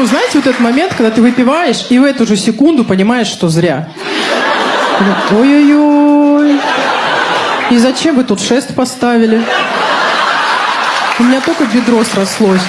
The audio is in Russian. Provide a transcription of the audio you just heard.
Ну, Знаете, вот этот момент, когда ты выпиваешь, и в эту же секунду понимаешь, что зря. Ой-ой-ой. И зачем вы тут шест поставили? У меня только бедро срослось.